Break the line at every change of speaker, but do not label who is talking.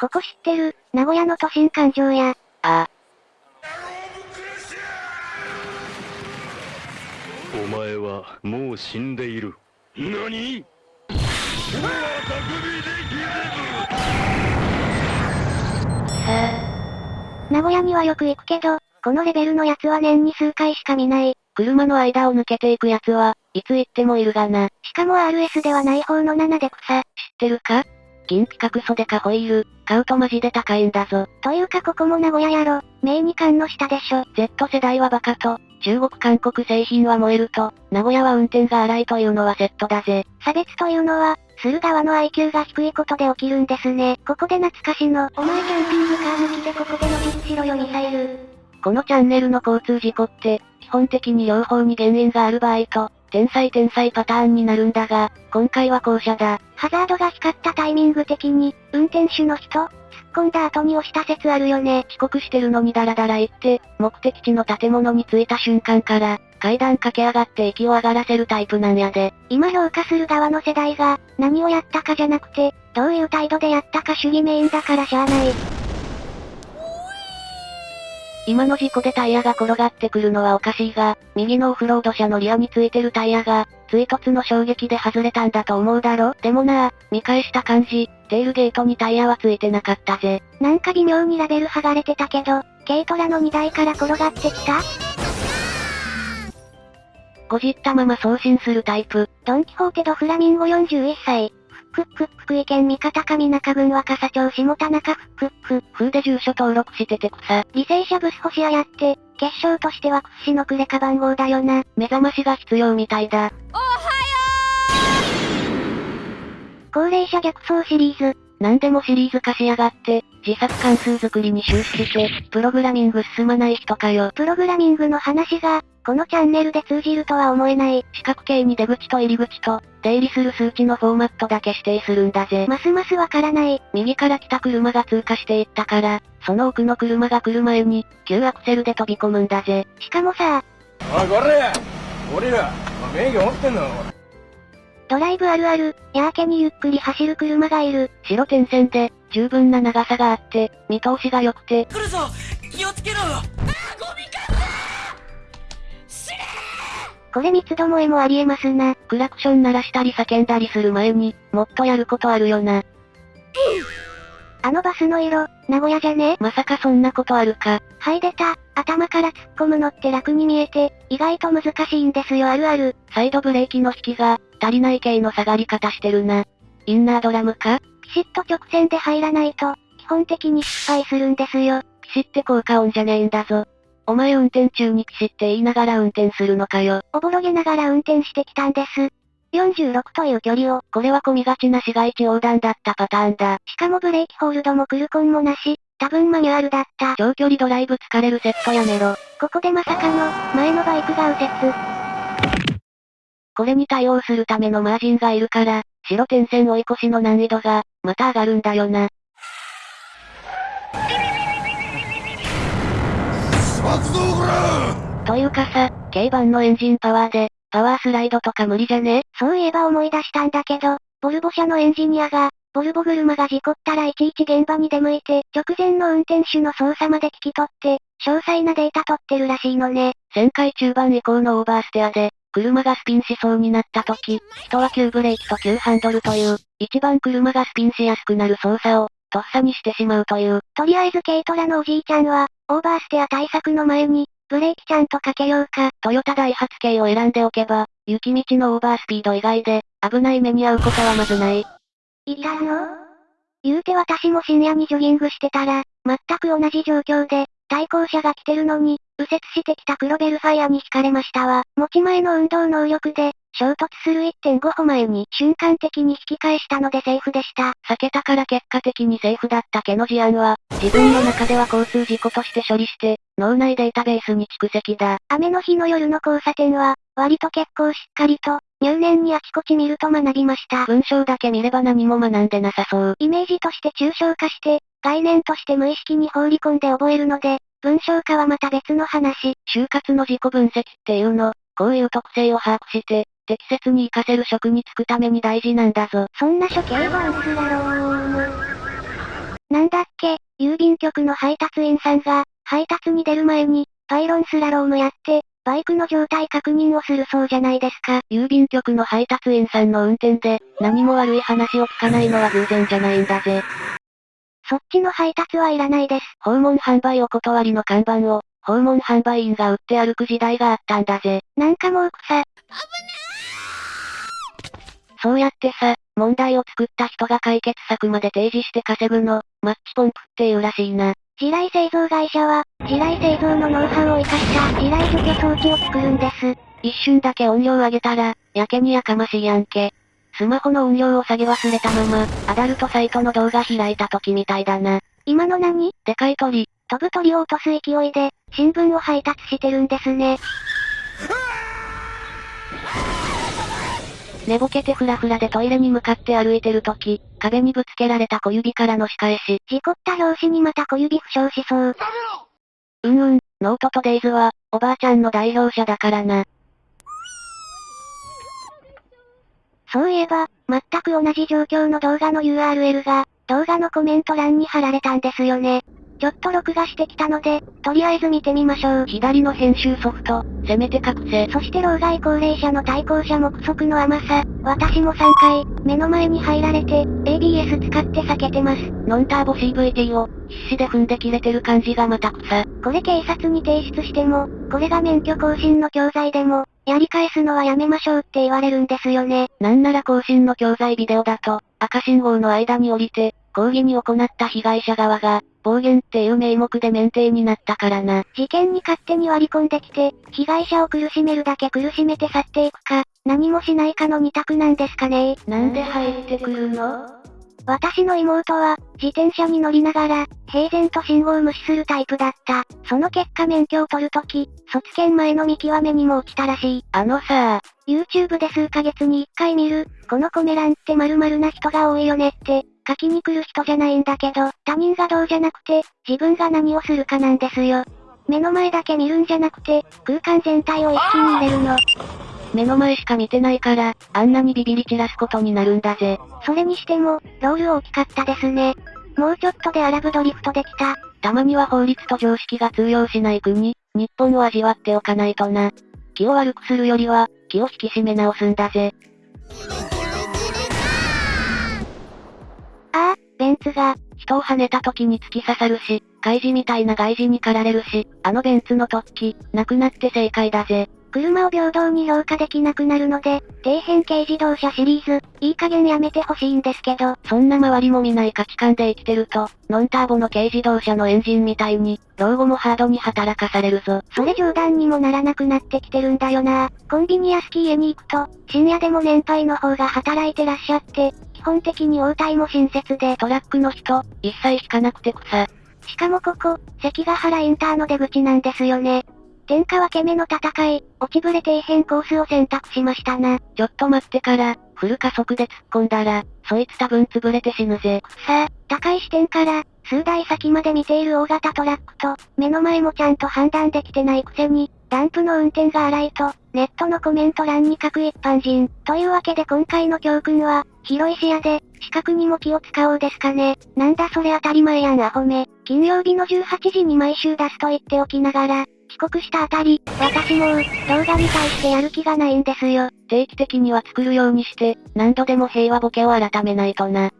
ここ知ってる、名古屋の都心環状や。
ああ。
お前はもう死んでいる。何？
名古屋にはよく行くけど、このレベルのやつは年に数回しか見ない。
車の間を抜けていくやつは、いつ行ってもいるがな。
しかも RS ではない方の7で草。知っ
てるか？銀規格袖かホイール、買うとマジで高いんだぞ。
というかここも名古屋やろ。名二冠の下でしょ。
Z 世代はバカと、中国韓国製品は燃えると、名古屋は運転が荒いというのはセットだぜ。
差別というのは、する側の IQ が低いことで起きるんですね。ここで懐かしの、お前キャンピングカー抜きでここでの実しろよミサイル。
このチャンネルの交通事故って、基本的に両方に原因がある場合と、天才天才パターンになるんだが、今回は後者だ。
ハザードが光ったタイミング的に、運転手の人、突っ込んだ後に押した説あるよね。
遅刻してるのにダラダラ行って、目的地の建物に着いた瞬間から、階段駆け上がって息を上がらせるタイプなんやで。
今評価する側の世代が、何をやったかじゃなくて、どういう態度でやったか主義メインだからしゃあない。
今の事故でタイヤが転がってくるのはおかしいが、右のオフロード車のリアについてるタイヤが、追突の衝撃で外れたんだと思うだろでもな見返した感じ、テールゲートにタイヤはついてなかったぜ。
なんか微妙にラベル剥がれてたけど、軽トラの荷台から転がってきた
ごじったまま送信するタイプ。
ドンキホーテドフラミンゴ41歳。クック福井県三方上中郡若狭町下田中フックック。
風で住所登録してて草。
履正社ブス星屋やって、決勝としては屈指のクレカ番号だよな。
目覚ましが必要みたいだ。
おはよ
う高齢者逆走シリーズ。
何でもシリーズ化しやがって、自作関数作りに終始して、プログラミング進まない人かよ。
プログラミングの話が、このチャンネルで通じるとは思えない。
四角形に出口と入り口と、出入りする数値のフォーマットだけ指定するんだぜ。
ますますわからない。
右から来た車が通過していったから、その奥の車が来る前に、急アクセルで飛び込むんだぜ。
しかもさ
おい、これ俺ら、免許持ってんの？
ドライブあるある、やーけにゆっくり走る車がいる。
白点線で、十分な長さがあって、見通しが良くて。
来るぞ気をつけろよあゴミか死ね
これ三つどもえもありえますな。
クラクション鳴らしたり叫んだりする前に、もっとやることあるよな。
あのバスの色、名古屋じゃね？
まさかそんなことあるか。
はい出た。頭から突っ込むのって楽に見えて、意外と難しいんですよあるある。
サイドブレーキの引きが、足りない系の下がり方してるな。インナードラムか？
ピシッと直線で入らないと、基本的に失敗するんですよ。
ピシって効果音じゃねえんだぞ。お前運転中にピシって言いながら運転するのかよ。
おぼろげながら運転してきたんです。46という距離を。
これは混みがちな市街地横断だったパターンだ。
しかもブレーキホールドもクルコンもなし、多分マニュアルだった。
長距離ドライブ疲れるセットやめろ。
ここでまさかの、前のバイクが右折。
これに対応するためのマージンがいるから、白点線追い越しの難易度が、また上がるんだよな。というかさ、軽バンのエンジンパワーで、パワースライドとか無理じゃね？
そういえば思い出したんだけど、ボルボ社のエンジニアが、ボルボ車が事故ったらいちいち現場に出向いて、直前の運転手の操作まで聞き取って、詳細なデータ取ってるらしいのね。
旋回中盤以降のオーバーステアで、車がスピンしそうになった時、人は急ブレーキと急ハンドルという、一番車がスピンしやすくなる操作を、とっさにしてしまうという。
とりあえず軽トラのおじいちゃんは、オーバーステア対策の前に、ブレーキちゃんとかけようか。
トヨタダイハツ系を選んでおけば、雪道のオーバースピード以外で、危ない目に遭うことはまずない。
いたの？言うて私も深夜にジョギングしてたら、全く同じ状況で、対向車が来てるのに、右折してきた黒ベルファイアに惹かれましたわ。持ち前の運動能力で、衝突する1.5歩前に瞬間的に引き返したのでセーフでした。
避けたから結果的にセーフだった毛の事案は、自分の中では交通事故として処理して、脳内データベースに蓄積だ。
雨の日の夜の交差点は、割と結構しっかりと、入念にあちこち見ると学びました。
文章だけ見れば何も学んでなさそう。
イメージとして抽象化して、概念として無意識に放り込んで覚えるので、文章化はまた別の話。
就活の自己分析っていうの、こういう特性を把握して、適切に活かせる職に就くために大事なんだぞ。
そんな処刑は薄らろーなんだっけ、郵便局の配達員さんが、配達に出る前に、パイロンスラロームやって、バイクの状態確認をするそうじゃないですか。
郵便局の配達員さんの運転で、何も悪い話を聞かないのは偶然じゃないんだぜ。
そっちの配達はいらないです。
訪問販売お断りの看板を、訪問販売員が売って歩く時代があったんだぜ。
なんかもう草。
そうやってさ、問題を作った人が解決策まで提示して稼ぐの、マッチポンプっていうらしいな。
地雷製造会社は、地雷製造のノウハウを活かした地雷除去装置を作るんです。
一瞬だけ音量上げたら、やけにやかましいやんけ。スマホの音量を下げ忘れたまま、アダルトサイトの動画開いた時みたいだな。
今の何？
でかい鳥。
飛ぶ鳥を落とす勢いで、新聞を配達してるんですね。
寝ぼけてフラフラでトイレに向かって歩いてる時、壁にぶつけられた小指からの仕返し。
事故った拍子にまた小指負傷しそう。
うんうん、ノートとデイズは、おばあちゃんの代表者だからな。
そういえば、全く同じ状況の動画の URL が、動画のコメント欄に貼られたんですよね。ちょっと録画してきたので、とりあえず見てみましょう。
左の編集ソフト、せめて隠せ。
そして老害高齢者の対向車目測の甘さ、私も3回、目の前に入られて、ABS 使って避けてます。
ノンターボ CVT を、必死で踏んで切れてる感じがまた草。
これ警察に提出しても、これが免許更新の教材でも、やり返すのはやめましょうって言われるんですよね。
なんなら更新の教材ビデオだと、赤信号の間に降りて、抗議に行った被害者側が、暴言っていう名目で免停になったからな。
事件に勝手に割り込んできて、被害者を苦しめるだけ苦しめて去っていくか、何もしないかの二択なんですかね
なんで入ってくるの？
私の妹は、自転車に乗りながら、平然と信号を無視するタイプだった。その結果免許を取るとき、卒検前の見極めにも落ちたらしい。
あのさ
YouTube で数ヶ月に一回見る、このコメ欄って〇〇な人が多いよねって、書きに来る人じゃないんだけど、他人がどうじゃなくて、自分が何をするかなんですよ。目の前だけ見るんじゃなくて、空間全体を一気に入れるの。
目の前しか見てないから、あんなにビビり散らすことになるんだぜ。
それにしても、ロール大きかったですね。もうちょっとでアラブドリフトできた。
たまには法律と常識が通用しない国、日本を味わっておかないとな。気を悪くするよりは、気を引き締め直すんだぜ。
ああ、ベンツが、
人を跳ねた時に突き刺さるし、怪事みたいな外事に駆られるし、あのベンツの突起、なくなって正解だぜ。
車を平等に評価できなくなるので、底辺軽自動車シリーズ、いい加減やめてほしいんですけど、
そんな周りも見ない価値観で生きてると、ノンターボの軽自動車のエンジンみたいに、老後もハードに働かされるぞ。
それ冗談にもならなくなってきてるんだよな。コンビニやスキー家に行くと、深夜でも年配の方が働いてらっしゃって、基本的に応対も親切で、
トラックの人、一切引かなくて草。
しかもここ、関ヶ原インターの出口なんですよね。天下分け目の戦い、落ちぶれ底辺コースを選択しましたな。
ちょっと待ってから、フル加速で突っ込んだら、そいつ多分潰れて死ぬぜ。
さあ、高い視点から、数台先まで見ている大型トラックと、目の前もちゃんと判断できてないくせに、ダンプの運転が荒いと、ネットのコメント欄に書く一般人。というわけで今回の教訓は、広い視野で、視覚にも気を使おうですかね。なんだそれ当たり前やんアホめ。金曜日の18時に毎週出すと言っておきながら、帰国したあたり、私もう、動画に対してやる気がないんですよ。
定期的には作るようにして、何度でも平和ボケを改めないとな。